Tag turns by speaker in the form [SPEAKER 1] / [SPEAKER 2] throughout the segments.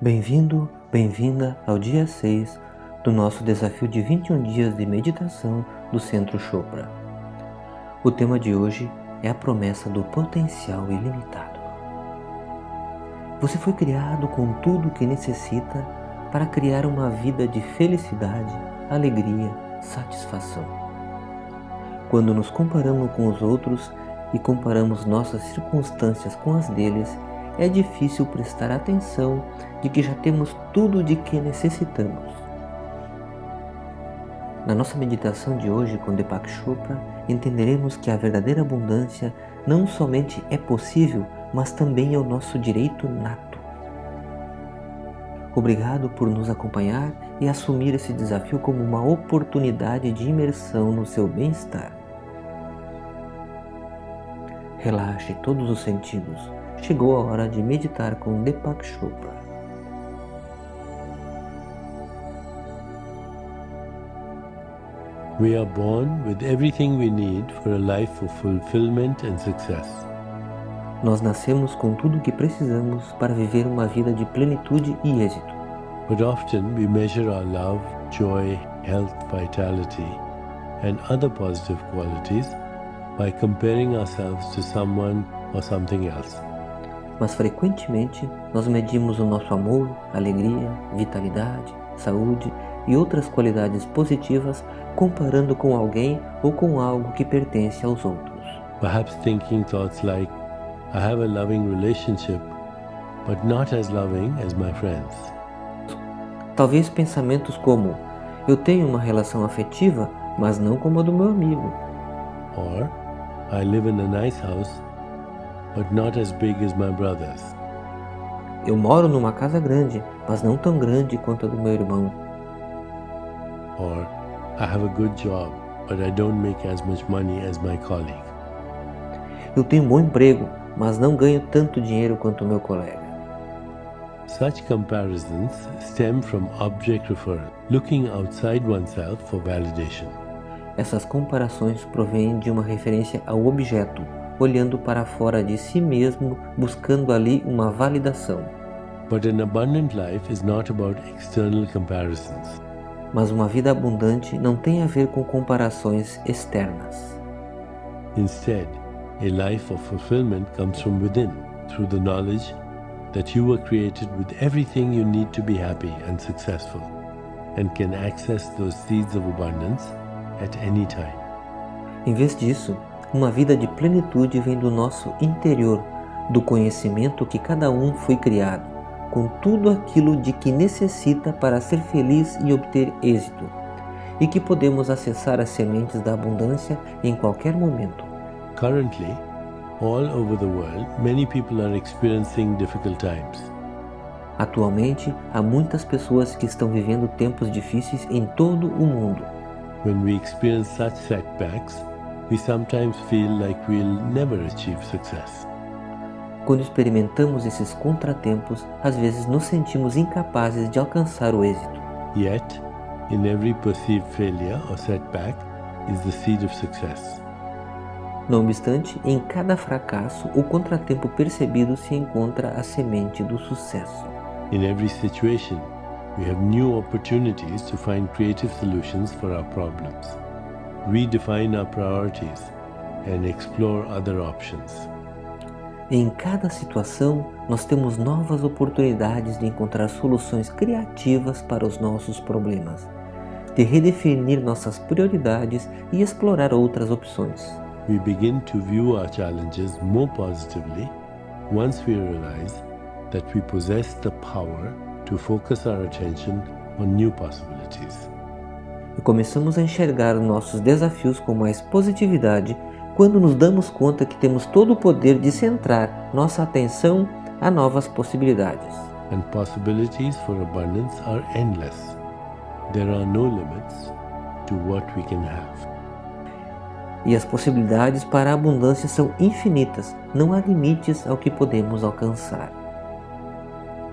[SPEAKER 1] Bem-vindo, bem-vinda ao dia 6 do nosso desafio de 21 dias de meditação do Centro Chopra. O tema de hoje é a promessa do potencial ilimitado. Você foi criado com tudo o que necessita para criar uma vida de felicidade, alegria, satisfação. Quando nos comparamos com os outros e comparamos nossas circunstâncias com as deles, é difícil prestar atenção de que já temos tudo de que necessitamos. Na nossa meditação de hoje com Deepak Chopra, entenderemos que a verdadeira abundância não somente é possível, mas também é o nosso direito nato. Obrigado por nos acompanhar e assumir esse desafio como uma oportunidade de imersão no seu bem-estar. Relaxe todos os sentidos. Chegou a hora de meditar com Deepak Chopra.
[SPEAKER 2] We are born with everything we need for a life of fulfillment and success.
[SPEAKER 1] Nós nascemos com tudo o que precisamos para viver uma vida de plenitude e êxito.
[SPEAKER 2] But often we measure our love, joy, health, vitality, and other positive qualities by comparing ourselves to someone or something else.
[SPEAKER 1] Mas frequentemente nós medimos o nosso amor, alegria, vitalidade, saúde e outras qualidades positivas comparando com alguém ou com algo que pertence aos outros.
[SPEAKER 2] Perhaps thinking thoughts like, I have a loving relationship, but not as loving as my friends.
[SPEAKER 1] Talvez pensamentos como, eu tenho uma relação afetiva, mas não como a do meu amigo.
[SPEAKER 2] Or, I live in a nice house, but not as big as my brother's.
[SPEAKER 1] Eu moro numa casa grande, mas não tão grande quanto a do meu irmão.
[SPEAKER 2] Or, I have a good job, but I don't make as much money as my colleague.
[SPEAKER 1] Eu tenho um bom emprego, mas não ganho tanto dinheiro quanto o meu colega.
[SPEAKER 2] Such comparisons stem from object reference, looking outside oneself for validation.
[SPEAKER 1] Essas comparações provêm de uma referência ao objeto, olhando para fora de si mesmo, buscando ali uma validação.
[SPEAKER 2] But an abundant life is not about external comparisons.
[SPEAKER 1] Mas uma vida abundante não tem a ver com comparações externas.
[SPEAKER 2] Instead, a life of fulfillment comes from within, through the knowledge that you were created with everything you need to be happy and successful, and can access those seeds of abundance at any time.
[SPEAKER 1] Em vez disso, uma vida de plenitude vem do nosso interior, do conhecimento que cada um foi criado, com tudo aquilo de que necessita para ser feliz e obter êxito, e que podemos acessar as sementes da abundância em qualquer momento.
[SPEAKER 2] Currently, all over the world, many people are experiencing difficult times.
[SPEAKER 1] Atualmente, há muitas pessoas que estão vivendo tempos difíceis em todo o mundo.
[SPEAKER 2] When we experience such setbacks, we sometimes feel like we'll never achieve success.
[SPEAKER 1] Quando experimentamos esses contratempos, às vezes nos sentimos incapazes de alcançar o êxito.
[SPEAKER 2] Yet, in every perceived failure or setback is the seed of success.
[SPEAKER 1] Não obstante, em cada fracasso ou contratempo percebido se encontra a semente do sucesso.
[SPEAKER 2] In every situation, we have new opportunities to find creative solutions for our problems, redefine our priorities, and explore other options.
[SPEAKER 1] Em cada situação, nós temos novas oportunidades de encontrar soluções criativas para os nossos problemas, de redefinir nossas prioridades e explorar outras opções.
[SPEAKER 2] We begin to view our challenges more positively once we realize that we possess the power to focus our attention on new possibilities.
[SPEAKER 1] E começamos a enxergar nossos desafios com mais positividade quando nos damos conta que temos todo o poder de centrar nossa atenção a novas possibilidades.
[SPEAKER 2] And possibilities for abundance are endless. There are no limits to what we can have.
[SPEAKER 1] E as possibilidades para a abundância são infinitas, não há limites ao que podemos alcançar.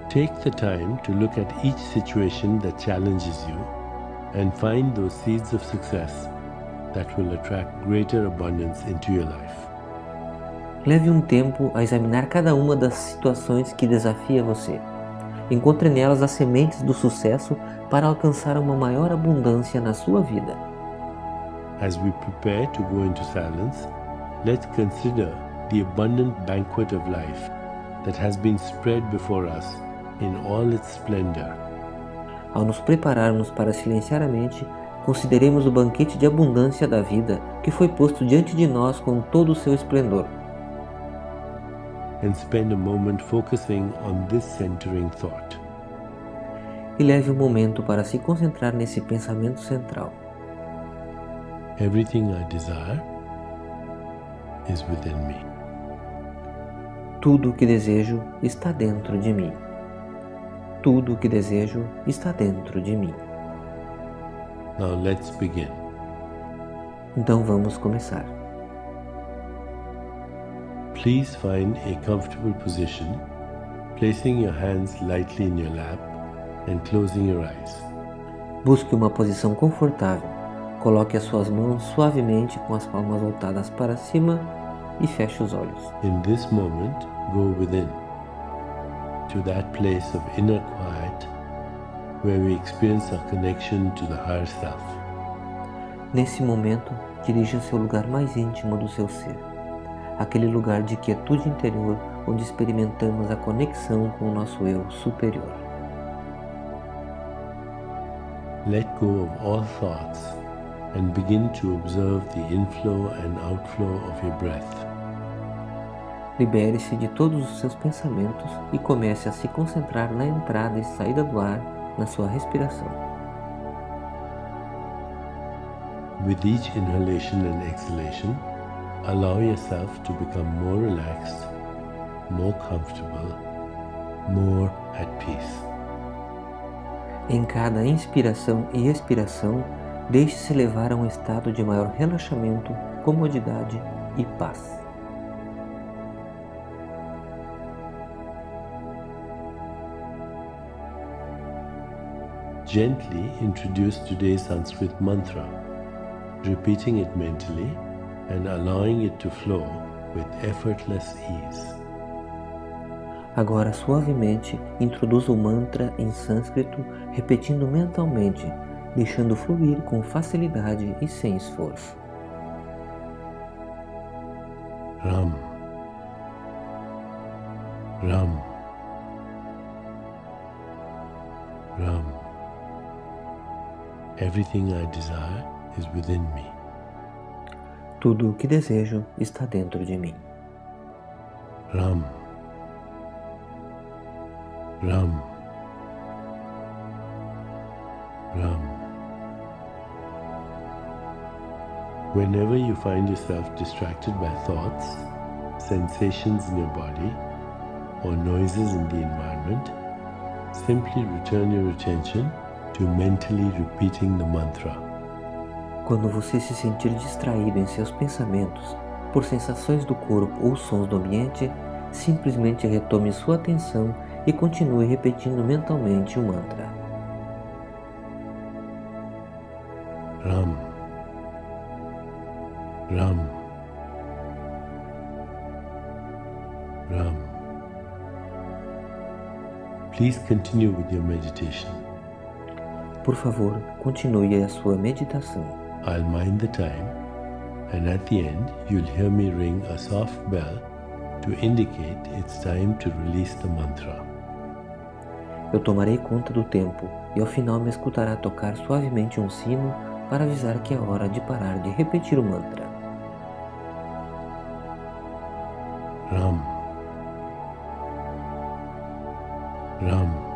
[SPEAKER 2] Take the time to look at each situation that challenges you and find those seeds of success that will attract greater abundance into your life.
[SPEAKER 1] Leve um tempo a examinar cada uma das situações que desafia você. encontre nelas as sementes do sucesso para alcançar uma maior abundância na sua vida.
[SPEAKER 2] As we prepare to go into silence, let's consider the abundant banquet of life that has been spread before us in all its splendor.
[SPEAKER 1] Ao nos prepararmos para silenciar a mente, consideremos o banquete de abundância da vida que foi posto diante de nós com todo o seu esplendor.
[SPEAKER 2] And spend a moment focusing on this centering thought.
[SPEAKER 1] E leve um momento para se concentrar nesse pensamento central.
[SPEAKER 2] Everything I desire is within me.
[SPEAKER 1] Tudo o que desejo está dentro de mim. Tudo o que desejo está dentro de mim.
[SPEAKER 2] Now let's begin.
[SPEAKER 1] Então vamos começar.
[SPEAKER 2] Please find a comfortable position, placing your hands lightly in your lap and closing your eyes.
[SPEAKER 1] Busque uma posição confortável. Coloque as suas mãos suavemente com as palmas voltadas para cima e feche os olhos.
[SPEAKER 2] In this moment, go within to that place of inner quiet where we experience our connection to the higher self.
[SPEAKER 1] Nesse momento, dirija-se ao lugar mais íntimo do seu ser, aquele lugar de quietude interior onde experimentamos a conexão com o nosso eu superior.
[SPEAKER 2] Let go of all thoughts and begin to observe the inflow and outflow of your breath.
[SPEAKER 1] Libere-se de todos os seus pensamentos e comece a se concentrar na entrada e saída do ar na sua respiração.
[SPEAKER 2] With each inhalation and exhalation, allow yourself to become more relaxed, more comfortable, more at peace.
[SPEAKER 1] Em cada inspiração e expiração, deixe-se levar a um estado de maior relaxamento, comodidade e paz.
[SPEAKER 2] Gently introduce today's Sanskrit mantra, repeating it mentally and allowing it to flow with effortless ease.
[SPEAKER 1] Agora, suavemente, introduza o mantra em sânscrito, repetindo mentalmente, deixando fluir com facilidade e sem esforço.
[SPEAKER 2] Ram. Ram. Ram. Everything I desire is within me.
[SPEAKER 1] Tudo o que desejo está dentro de mim.
[SPEAKER 2] Ram. Ram. Ram. Whenever you find yourself distracted by thoughts, sensations in your body, or noises in the environment, simply return your attention to mentally repeating the mantra.
[SPEAKER 1] Quando você se sentir distraído em seus pensamentos por sensações do corpo ou sons do ambiente, simplesmente retome sua atenção e continue repetindo mentalmente o mantra.
[SPEAKER 2] Ram. Ram. Ram. Please continue with your meditation.
[SPEAKER 1] Por favor, continue a sua meditação.
[SPEAKER 2] I'll mind the time, and at the end, you'll hear me ring a soft bell to indicate it's time to release the mantra.
[SPEAKER 1] Eu tomarei conta do tempo e ao final me escutará tocar suavemente um sino para avisar que é hora de parar de repetir o mantra.
[SPEAKER 2] Ram. Ram.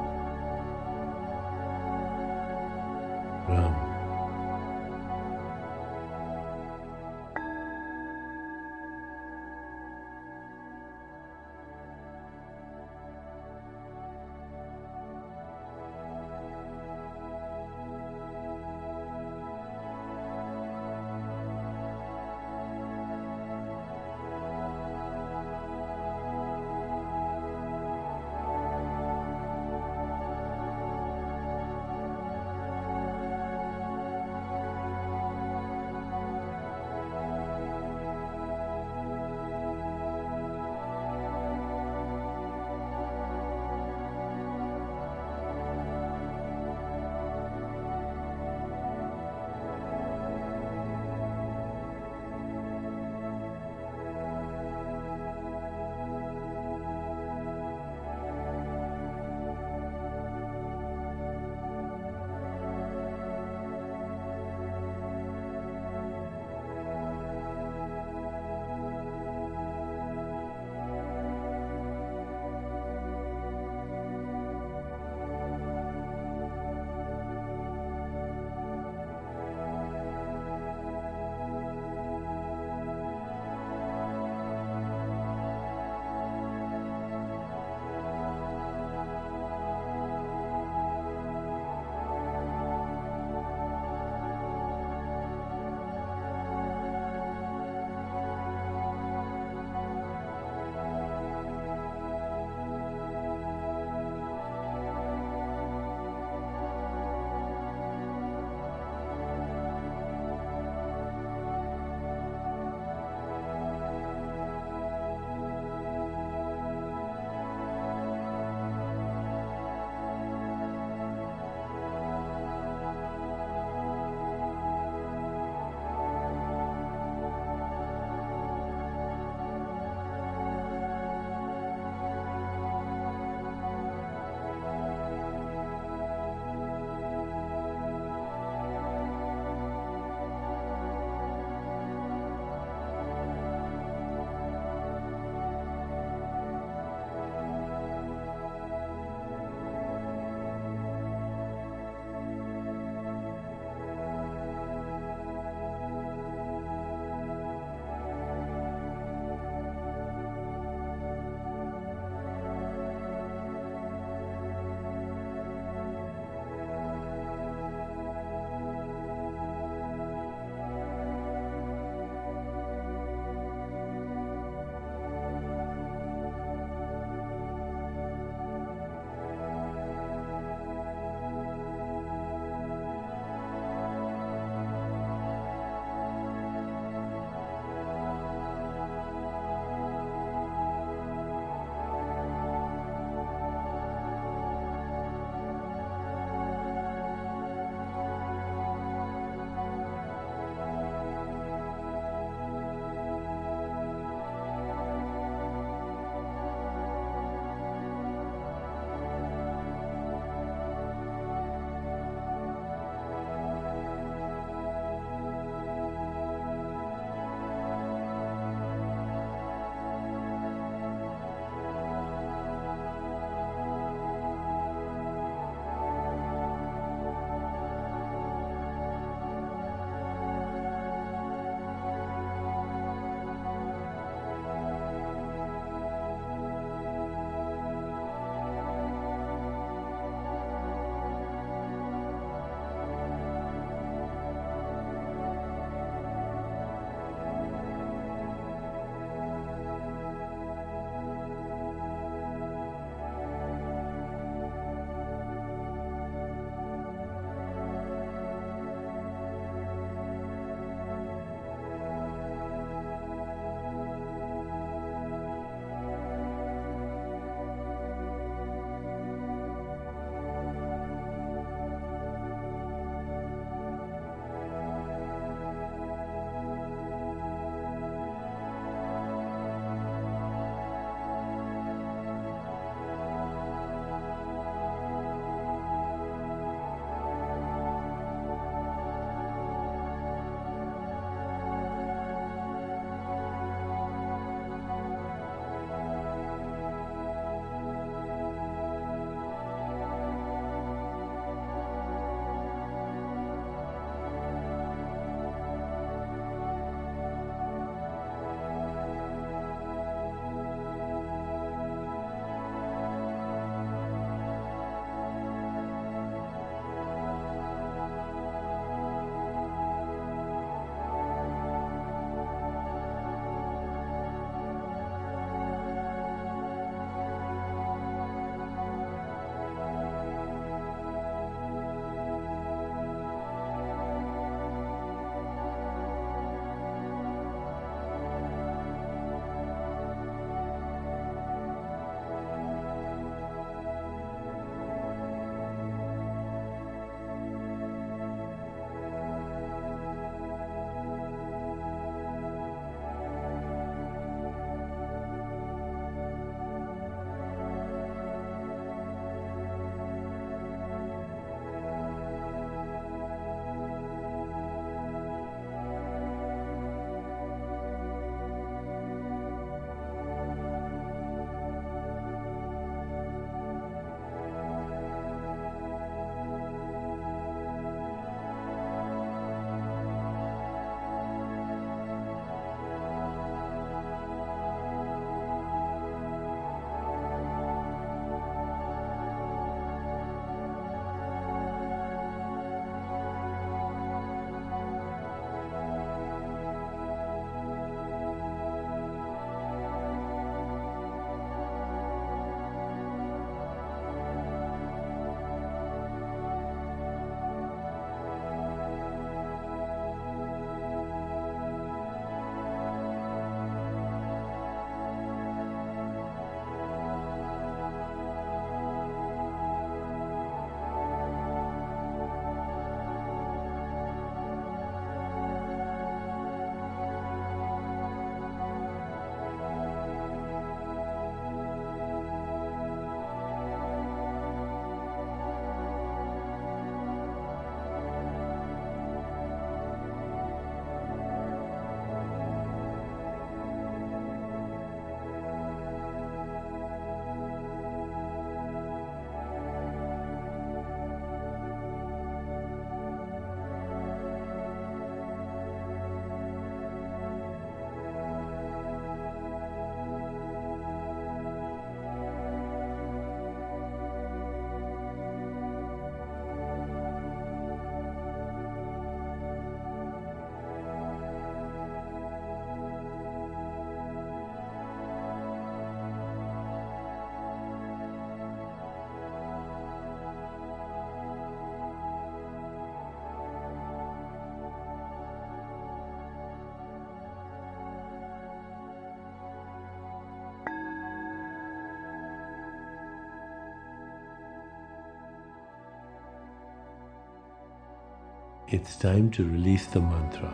[SPEAKER 2] It's time to release the mantra.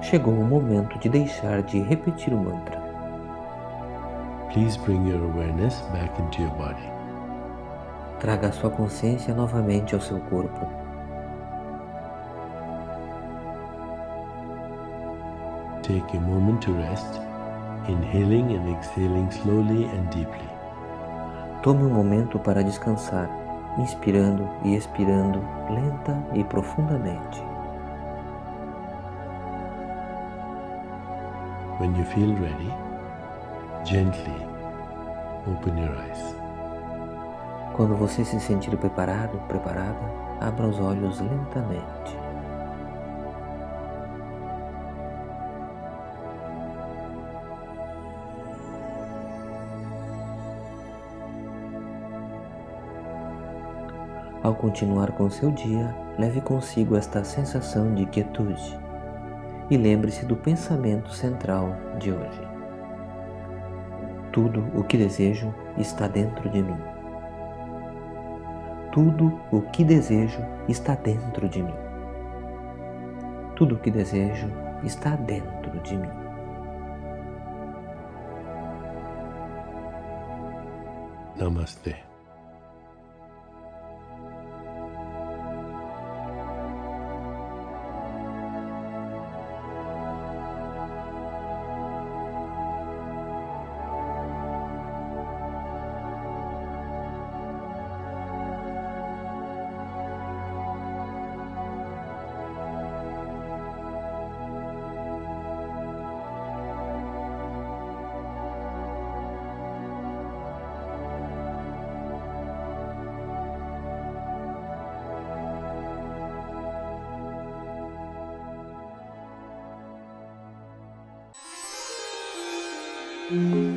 [SPEAKER 1] Chegou o momento de deixar de repetir o mantra.
[SPEAKER 2] Please bring your awareness back into your body.
[SPEAKER 1] Traga a sua consciência novamente ao seu corpo.
[SPEAKER 2] Take a moment to rest, inhaling and exhaling slowly and deeply.
[SPEAKER 1] Tome um momento para descansar, inspirando e expirando lenta e profundamente.
[SPEAKER 2] When you feel ready, gently open your eyes.
[SPEAKER 1] Quando você se sentir preparado, preparada, abra os olhos lentamente. Ao continuar com seu dia, leve consigo esta sensação de quietude e lembre-se do pensamento central de hoje. Tudo o que desejo está dentro de mim. Tudo o que desejo está dentro de mim. Tudo o que desejo está dentro de mim.
[SPEAKER 2] Namaste.
[SPEAKER 1] Mm-hmm.